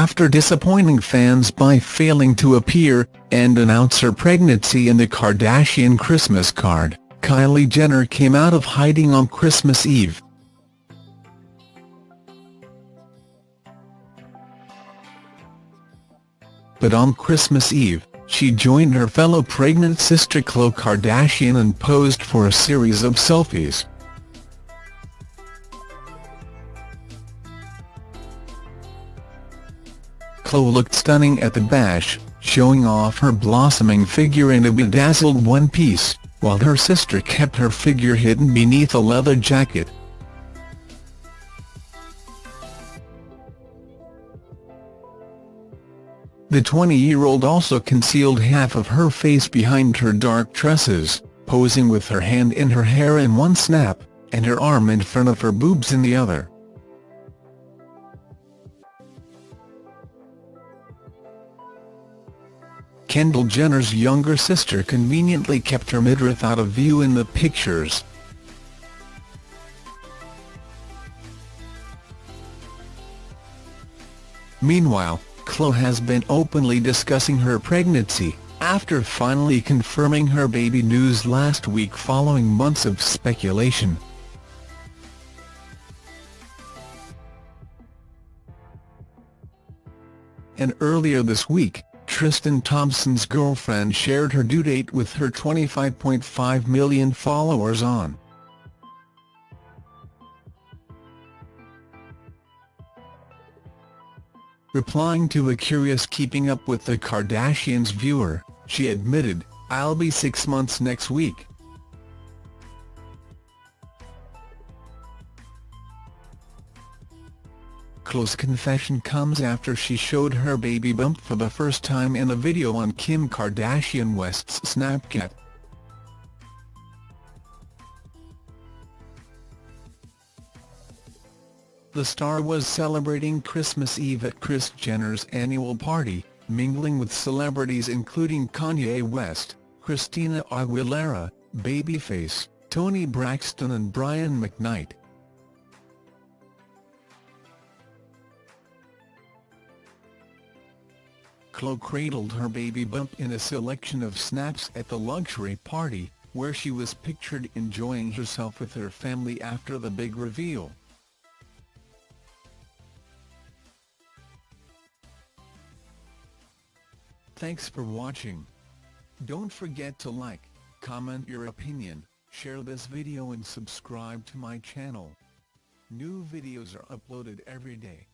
After disappointing fans by failing to appear and announce her pregnancy in the Kardashian Christmas card, Kylie Jenner came out of hiding on Christmas Eve. But on Christmas Eve, she joined her fellow pregnant sister Khloe Kardashian and posed for a series of selfies. Khloe looked stunning at the bash, showing off her blossoming figure in a bedazzled one-piece, while her sister kept her figure hidden beneath a leather jacket. The 20-year-old also concealed half of her face behind her dark tresses, posing with her hand in her hair in one snap, and her arm in front of her boobs in the other. Kendall Jenner's younger sister conveniently kept her midriff out of view in the pictures. Meanwhile, Khloe has been openly discussing her pregnancy, after finally confirming her baby news last week following months of speculation. And earlier this week, Tristan Thompson's girlfriend shared her due date with her 25.5 million followers on Replying to a curious Keeping Up with the Kardashians viewer, she admitted, I'll be six months next week. Khloe's confession comes after she showed her baby bump for the first time in a video on Kim Kardashian West's Snapchat. The star was celebrating Christmas Eve at Kris Jenner's annual party, mingling with celebrities including Kanye West, Christina Aguilera, Babyface, Toni Braxton and Brian McKnight. Khloe cradled her baby bump in a selection of snaps at the luxury party, where she was pictured enjoying herself with her family after the big reveal. Thanks for watching. Don't forget to like, comment your opinion, share this video and subscribe to my channel. New videos are uploaded every day.